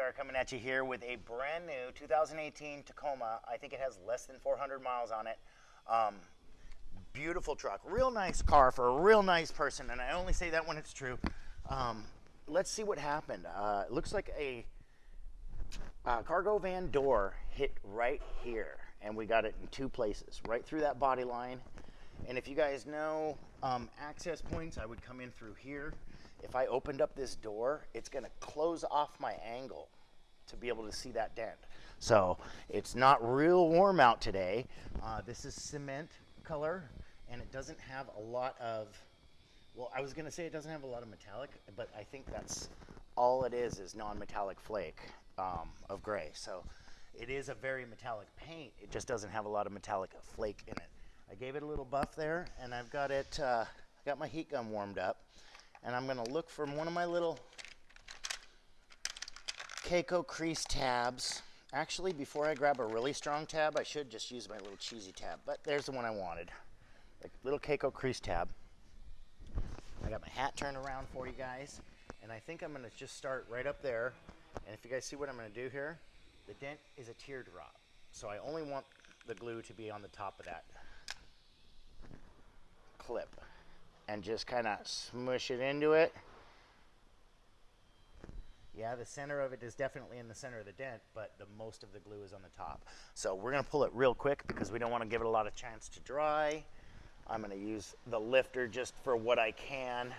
JR coming at you here with a brand new 2018 Tacoma. I think it has less than 400 miles on it. Um, beautiful truck, real nice car for a real nice person, and I only say that when it's true. Um, let's see what happened. Uh, looks like a uh, cargo van door hit right here, and we got it in two places, right through that body line. And if you guys know um, access points, I would come in through here. If I opened up this door, it's going to close off my angle to be able to see that dent. So it's not real warm out today. Uh, this is cement color, and it doesn't have a lot of, well, I was going to say it doesn't have a lot of metallic, but I think that's all it is, is non-metallic flake um, of gray. So it is a very metallic paint. It just doesn't have a lot of metallic flake in it. I gave it a little buff there, and I've got it, uh, I got my heat gun warmed up, and I'm gonna look for one of my little KECO crease tabs. Actually, before I grab a really strong tab, I should just use my little cheesy tab, but there's the one I wanted. A little KECO crease tab. I got my hat turned around for you guys, and I think I'm gonna just start right up there. And if you guys see what I'm gonna do here, the dent is a teardrop. So I only want the glue to be on the top of that clip and just kind of smush it into it. Yeah, the center of it is definitely in the center of the dent, but the most of the glue is on the top. So we're gonna pull it real quick because we don't wanna give it a lot of chance to dry. I'm gonna use the lifter just for what I can,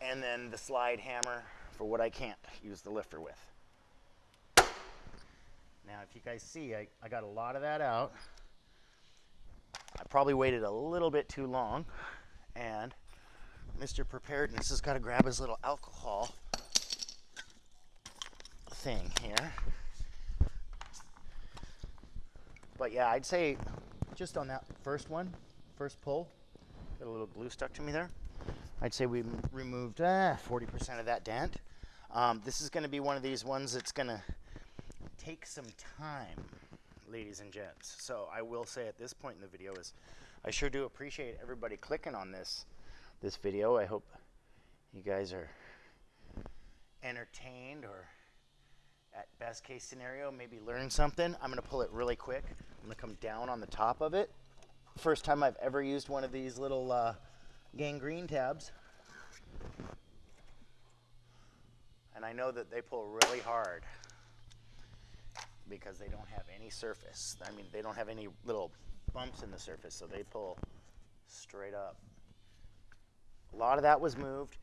and then the slide hammer for what I can't use the lifter with. Now, if you guys see, I, I got a lot of that out. I probably waited a little bit too long and Mr. Preparedness has got to grab his little alcohol thing here. But yeah, I'd say just on that first one, first pull, got a little glue stuck to me there. I'd say we removed 40% uh, of that dent. Um, this is going to be one of these ones that's going to take some time ladies and gents. So I will say at this point in the video is I sure do appreciate everybody clicking on this this video. I hope you guys are entertained or at best case scenario maybe learn something. I'm to pull it really quick. I'm to come down on the top of it. First time I've ever used one of these little uh, gangrene tabs. And I know that they pull really hard because they don't have any surface. I mean, they don't have any little bumps in the surface, so they pull straight up. A lot of that was moved,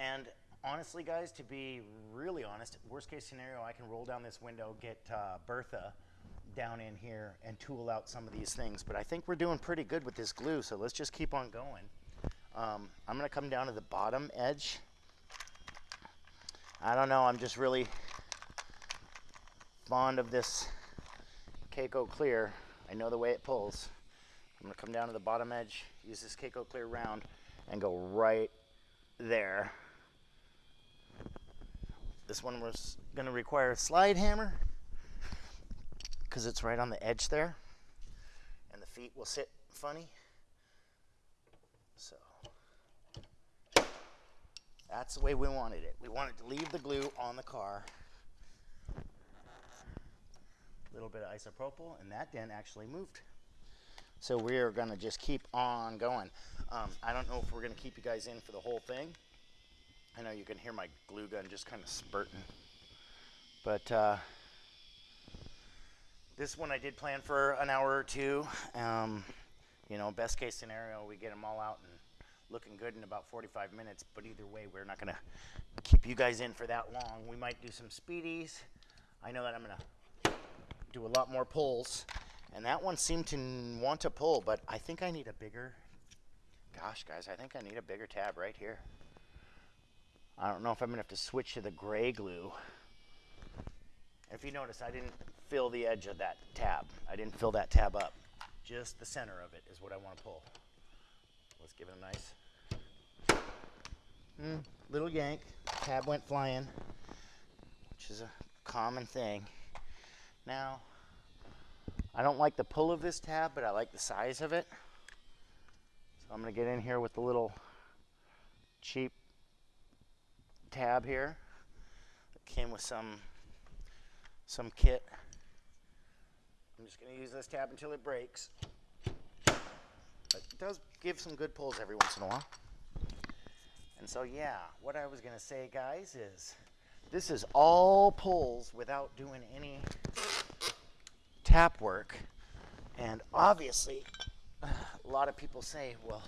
and honestly, guys, to be really honest, worst case scenario, I can roll down this window, get uh, Bertha down in here, and tool out some of these things. But I think we're doing pretty good with this glue, so let's just keep on going. Um, I'm going to come down to the bottom edge. I don't know, I'm just really fond of this KECO Clear. I know the way it pulls. I'm gonna come down to the bottom edge, use this KECO Clear round, and go right there. This one was gonna require a slide hammer because it's right on the edge there and the feet will sit funny. So that's the way we wanted it. We wanted to leave the glue on the car little bit of isopropyl, and that dent actually moved. So we are going to just keep on going. Um, I don't know if we're going to keep you guys in for the whole thing. I know you can hear my glue gun just kind of spurting. But uh, this one I did plan for an hour or two. Um, you know, best case scenario, we get them all out and looking good in about 45 minutes. But either way, we're not going to keep you guys in for that long. We might do some speedies. I know that I'm going to do a lot more pulls. And that one seemed to want to pull, but I think I need a bigger, gosh guys, I think I need a bigger tab right here. I don't know if I'm gonna have to switch to the gray glue. If you notice, I didn't fill the edge of that tab. I didn't fill that tab up. Just the center of it is what I wanna pull. Let's give it a nice mm, little yank. Tab went flying, which is a common thing. Now, I don't like the pull of this tab, but I like the size of it. So I'm going to get in here with the little cheap tab here. That came with some some kit. I'm just going to use this tab until it breaks. But it does give some good pulls every once in a while. And so, yeah, what I was going to say, guys, is this is all pulls without doing any tap work. And obviously, a lot of people say, well,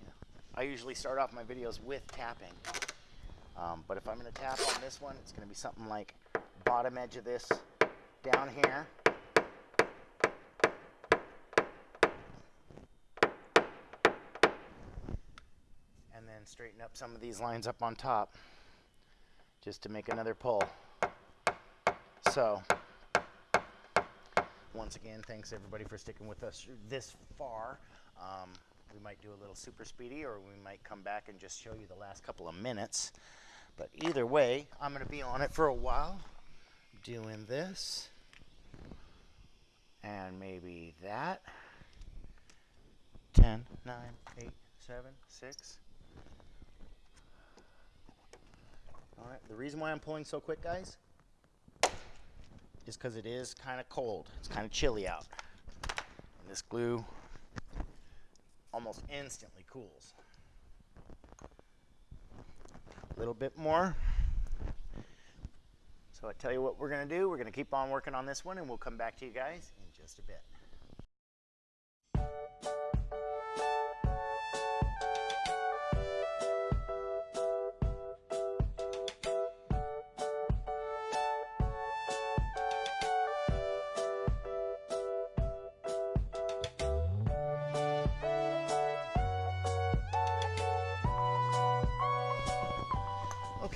you know, I usually start off my videos with tapping. Um, but if I'm going to tap on this one, it's going to be something like bottom edge of this down here. And then straighten up some of these lines up on top just to make another pull. So, once again, thanks everybody for sticking with us this far. Um, we might do a little super speedy or we might come back and just show you the last couple of minutes. But either way, I'm going to be on it for a while doing this and maybe that. 10, 9, 8, 7, 6. All right, the reason why I'm pulling so quick, guys, is because it is kind of cold. It's kind of chilly out. And this glue almost instantly cools. A little bit more. So I tell you what we're going to do. We're going to keep on working on this one and we'll come back to you guys in just a bit.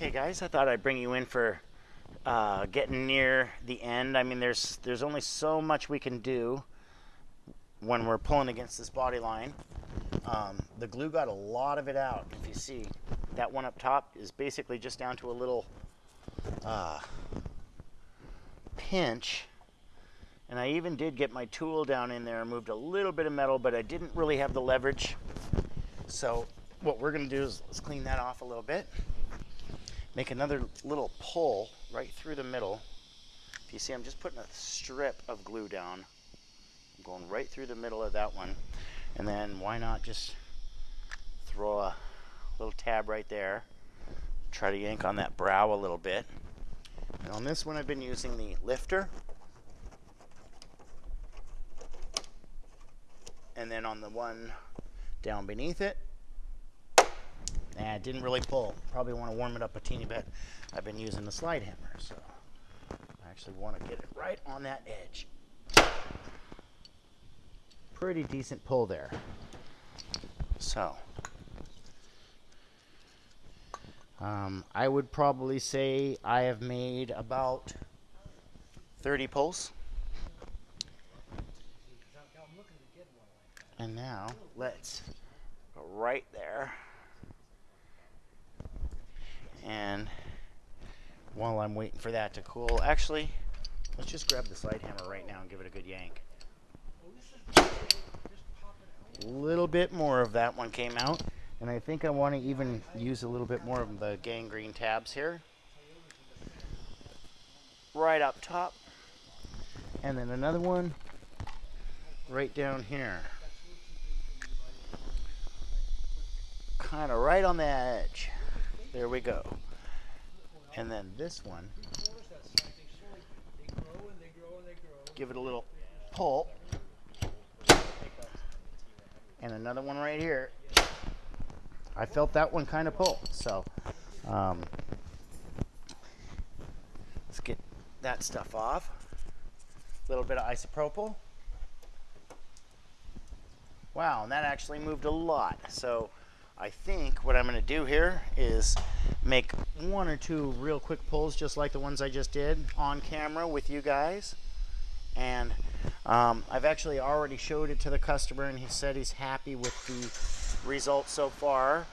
Okay guys, I thought I'd bring you in for uh, getting near the end. I mean, there's there's only so much we can do when we're pulling against this body line. Um, the glue got a lot of it out. If you see, that one up top is basically just down to a little uh, pinch. And I even did get my tool down in there and moved a little bit of metal, but I didn't really have the leverage. So what we're going to do is let's clean that off a little bit make another little pull right through the middle. If you see, I'm just putting a strip of glue down. I'm going right through the middle of that one. And then why not just throw a little tab right there. Try to yank on that brow a little bit. And on this one, I've been using the lifter. And then on the one down beneath it, Nah, it didn't really pull. Probably want to warm it up a teeny bit. I've been using the slide hammer, so I actually want to get it right on that edge. Pretty decent pull there. So, um, I would probably say I have made about 30 pulls. And now let's go right there. And while I'm waiting for that to cool, actually, let's just grab the slide hammer right now and give it a good yank. A little bit more of that one came out. And I think I want to even use a little bit more of the gangrene tabs here. Right up top. And then another one right down here. Kind of right on the edge. There we go. And then this one, give it a little pull. And another one right here. I felt that one kind of pull. So um, let's get that stuff off. A little bit of isopropyl. Wow, and that actually moved a lot. So I think what I'm going to do here is make one or two real quick pulls just like the ones I just did on camera with you guys. And um, I've actually already showed it to the customer and he said he's happy with the results so far.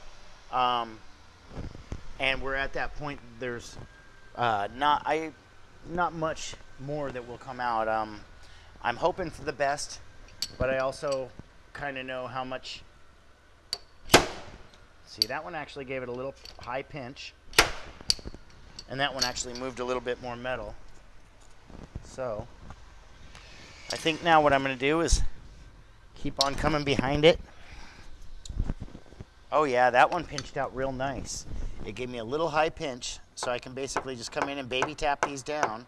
Um, and we're at that point, there's uh, not, I, not much more that will come out. Um, I'm hoping for the best, but I also kind of know how much See, that one actually gave it a little high pinch. And that one actually moved a little bit more metal. So I think now what I'm going to do is keep on coming behind it. Oh yeah, that one pinched out real nice. It gave me a little high pinch, so I can basically just come in and baby tap these down.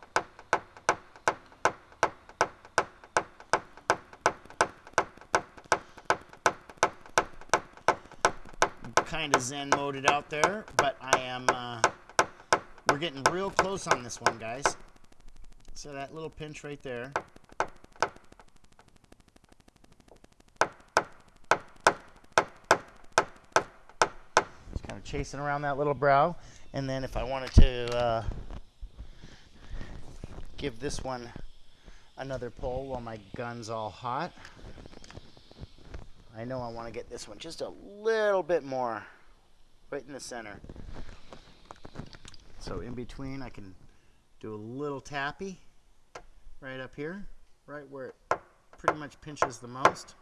Kind of zen moded out there, but I am, uh, we're getting real close on this one, guys. So that little pinch right there. Just kind of chasing around that little brow. And then if I wanted to uh, give this one another pull while my gun's all hot, I know I want to get this one just a little bit more right in the center. So in between I can do a little tappy right up here, right where it pretty much pinches the most.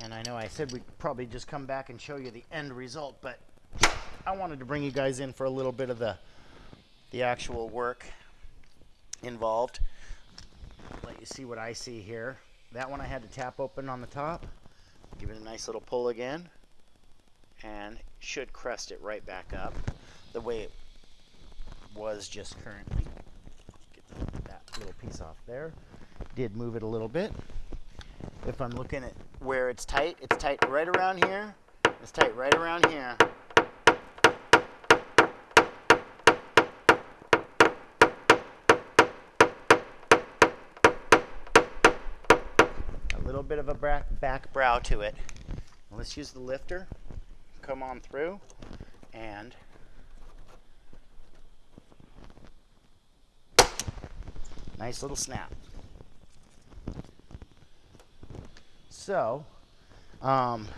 And I know I said we'd probably just come back and show you the end result, but I wanted to bring you guys in for a little bit of the the actual work involved. Let you see what I see here. That one I had to tap open on the top. Give it a nice little pull again. And should crest it right back up the way it was just currently. Get that little piece off there. Did move it a little bit. If I'm looking at where it's tight, it's tight right around here. It's tight right around here. little bit of a back, back brow to it. Let's use the lifter, come on through, and nice little snap. So, um,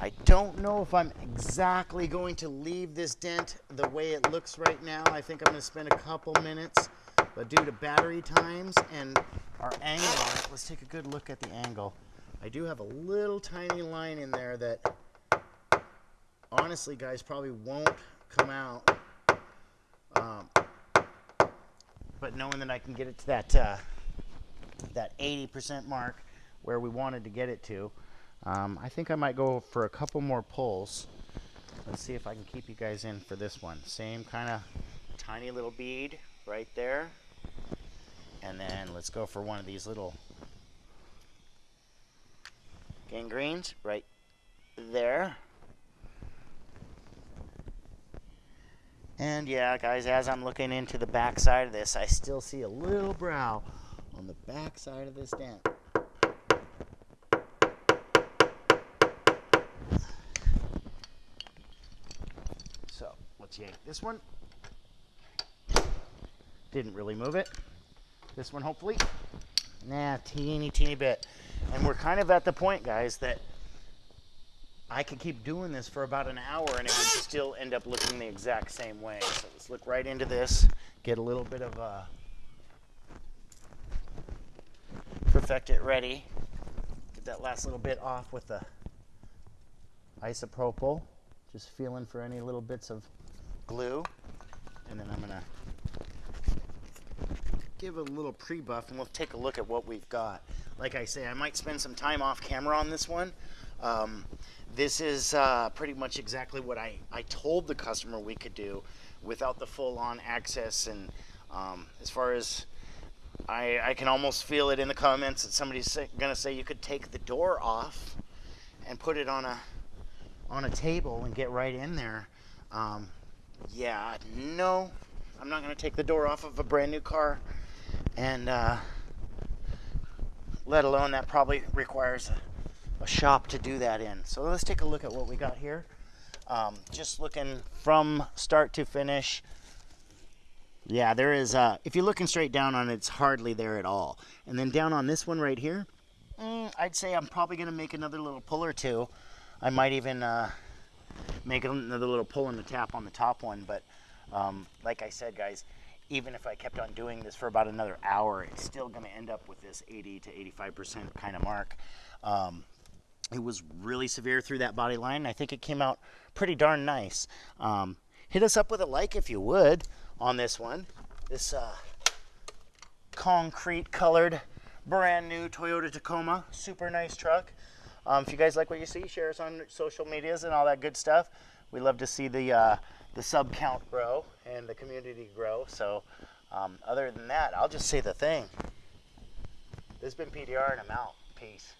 I don't know if I'm exactly going to leave this dent the way it looks right now. I think I'm going to spend a couple minutes, but due to battery times and our angle on it. Let's take a good look at the angle. I do have a little tiny line in there that honestly guys probably won't come out um, but knowing that I can get it to that uh, that 80% mark where we wanted to get it to um, I think I might go for a couple more pulls let's see if I can keep you guys in for this one same kind of tiny little bead right there and then let's go for one of these little gangrenes right there. And yeah, guys, as I'm looking into the back side of this, I still see a little brow on the back side of this dent. So let's yank this one. Didn't really move it. This one, hopefully. Nah, teeny, teeny bit. And we're kind of at the point, guys, that I could keep doing this for about an hour and it would still end up looking the exact same way. So let's look right into this, get a little bit of a uh, perfect it ready. Get that last little bit off with the isopropyl. Just feeling for any little bits of glue. And then I'm gonna give a little pre-buff and we'll take a look at what we've got. Like I say, I might spend some time off camera on this one. Um, this is uh, pretty much exactly what I, I told the customer we could do without the full-on access and um, as far as I, I can almost feel it in the comments that somebody's gonna say you could take the door off and put it on a on a table and get right in there. Um, yeah, no, I'm not gonna take the door off of a brand new car and uh, let alone that probably requires a, a, shop to do that in. So let's take a look at what we got here. Um, just looking from start to finish. Yeah, there is, uh, if you're looking straight down on it, it's hardly there at all. And then down on this one right here, mm, I'd say I'm probably going to make another little pull or two. I might even uh, make another little pull in the tap on the top one. But um, like I said, guys, even if I kept on doing this for about another hour, it's still going to end up with this 80 to 85% kind of mark. Um, it was really severe through that body line. I think it came out pretty darn nice. Um, hit us up with a like if you would on this one. This uh, concrete colored brand new Toyota Tacoma. Super nice truck. Um, if you guys like what you see, share us on social medias and all that good stuff. We love to see the uh, the sub count grow and the community grow. So, um, other than that, I'll just say the thing. This has been PDR and I'm out. Peace.